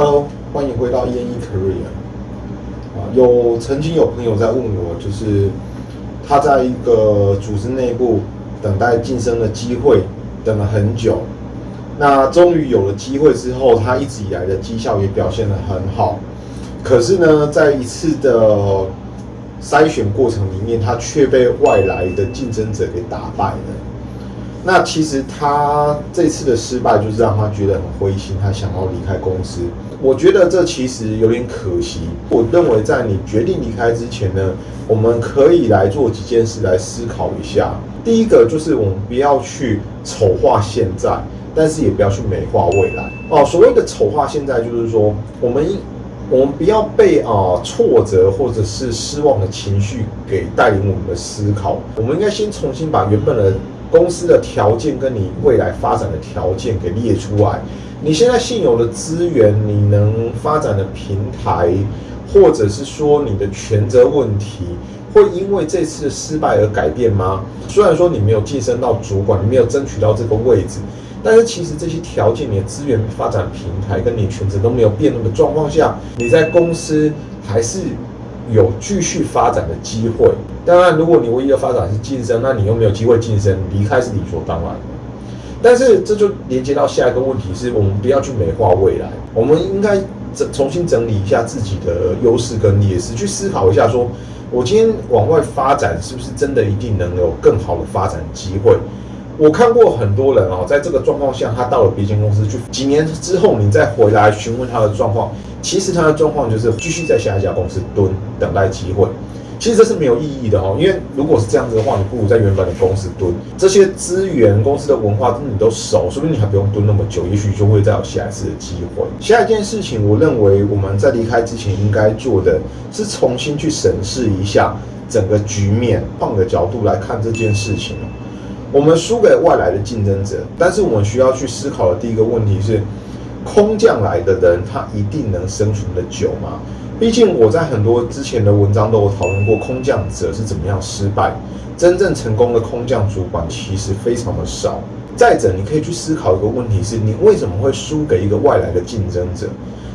Hello，欢迎回到 E N E Career。啊，有曾经有朋友在问我，就是他在一个组织内部等待晋升的机会，等了很久，那终于有了机会之后，他一直以来的绩效也表现得很好，可是呢，在一次的筛选过程里面，他却被外来的竞争者给打败了。那其实他这次的失败，就是让他觉得很灰心，他想要离开公司。我觉得这其实有点可惜。我认为在你决定离开之前呢，我们可以来做几件事来思考一下。第一个就是我们不要去丑化现在，但是也不要去美化未来。哦，所谓的丑化现在，就是说我们我们不要被啊挫折或者是失望的情绪给带领我们的思考。我们应该先重新把原本的。公司的条件跟你未来发展的条件给列出来，你现在现有的资源，你能发展的平台，或者是说你的权责问题，会因为这次的失败而改变吗？虽然说你没有晋升到主管，你没有争取到这个位置，但是其实这些条件，你的资源发展平台跟你权责都没有变动的状况下，你在公司还是。有继续发展的机会。当然，如果你唯一的发展是晋升，那你又没有机会晋升，离开是理所当然的。但是这就连接到下一个问题，是我们不要去美化未来，我们应该整重新整理一下自己的优势跟劣势，去思考一下，说我今天往外发展，是不是真的一定能有更好的发展机会？我看过很多人哦，在这个状况下，他到了别间公司去，几年之后你再回来询问他的状况。其实他的状况就是继续在下一家公司蹲，等待机会。其实这是没有意义的哈，因为如果是这样子的话，你不如在原本的公司蹲。这些资源、公司的文化，你都熟，说不定你还不用蹲那么久，也许就会再有下一次的机会。下一件事情，我认为我们在离开之前应该做的是重新去审视一下整个局面，换个角度来看这件事情。我们输给外来的竞争者，但是我们需要去思考的第一个问题是。空降来的人，他一定能生存的久吗？毕竟我在很多之前的文章都有讨论过，空降者是怎么样失败，真正成功的空降主管其实非常的少。再者，你可以去思考一个问题：是你为什么会输给一个外来的竞争者？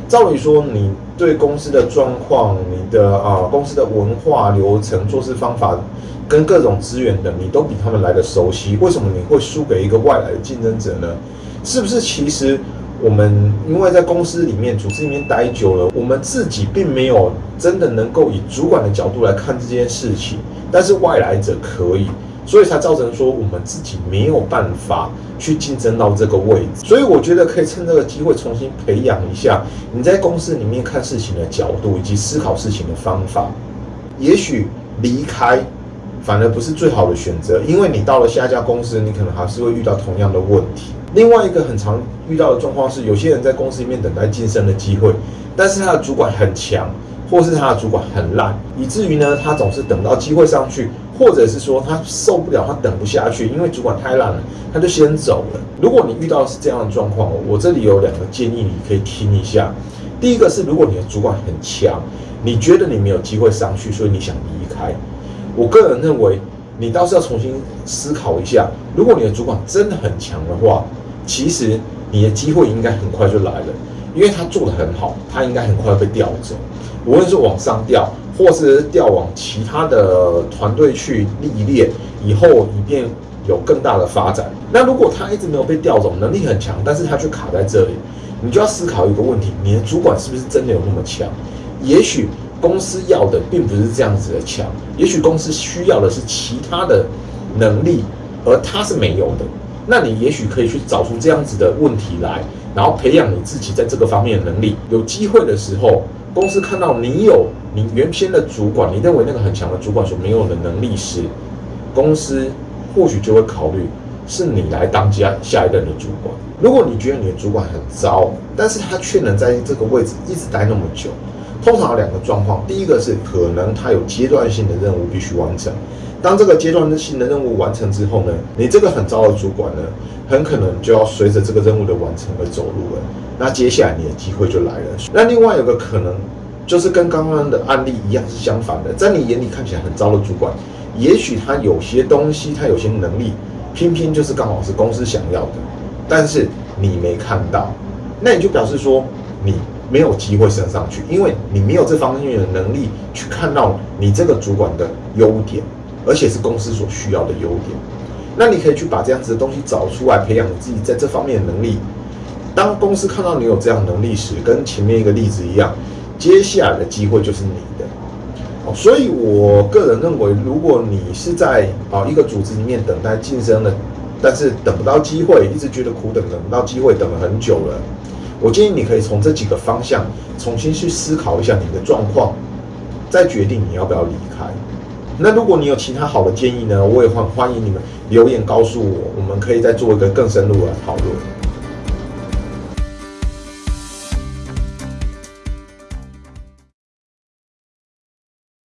照理说，你对公司的状况、你的啊公司的文化、流程、做事方法跟各种资源的，你都比他们来的熟悉。为什么你会输给一个外来的竞争者呢？是不是其实？我们因为在公司里面、组织里面待久了，我们自己并没有真的能够以主管的角度来看这件事情，但是外来者可以，所以才造成说我们自己没有办法去竞争到这个位置。所以我觉得可以趁这个机会重新培养一下你在公司里面看事情的角度以及思考事情的方法。也许离开反而不是最好的选择，因为你到了下一家公司，你可能还是会遇到同样的问题。另外一个很常遇到的状况是，有些人在公司里面等待晋升的机会，但是他的主管很强，或是他的主管很烂，以至于呢，他总是等到机会上去，或者是说他受不了，他等不下去，因为主管太烂了，他就先走了。如果你遇到是这样的状况，我这里有两个建议，你可以听一下。第一个是，如果你的主管很强，你觉得你没有机会上去，所以你想离开，我个人认为，你倒是要重新思考一下，如果你的主管真的很强的话。其实你的机会应该很快就来了，因为他做的很好，他应该很快被调走，无论是往上调，或是调往其他的团队去历练，以后以便有更大的发展。那如果他一直没有被调走，能力很强，但是他却卡在这里，你就要思考一个问题：你的主管是不是真的有那么强？也许公司要的并不是这样子的强，也许公司需要的是其他的能力，而他是没有的。那你也许可以去找出这样子的问题来，然后培养你自己在这个方面的能力。有机会的时候，公司看到你有你原先的主管，你认为那个很强的主管所没有的能力时，公司或许就会考虑是你来当家下一任的主管。如果你觉得你的主管很糟，但是他却能在这个位置一直待那么久，通常有两个状况：第一个是可能他有阶段性的任务必须完成。当这个阶段性的任务完成之后呢，你这个很糟的主管呢，很可能就要随着这个任务的完成而走路了。那接下来你的机会就来了。那另外有个可能，就是跟刚刚的案例一样是相反的，在你眼里看起来很糟的主管，也许他有些东西，他有些能力，偏偏就是刚好是公司想要的，但是你没看到，那你就表示说你没有机会升上去，因为你没有这方面的能力去看到你这个主管的优点，而且是公司所需要的优点。那你可以去把这样子的东西找出来，培养你自己在这方面的能力。当公司看到你有这样能力时，跟前面一个例子一样，接下来的机会就是你的。哦，所以我个人认为，如果你是在啊一个组织里面等待晋升的，但是等不到机会，一直觉得苦等等不到机会，等了很久了。我建议你可以从这几个方向重新去思考一下你的状况，再决定你要不要离开。那如果你有其他好的建议呢，我也欢欢迎你们留言告诉我，我们可以再做一个更深入的讨论。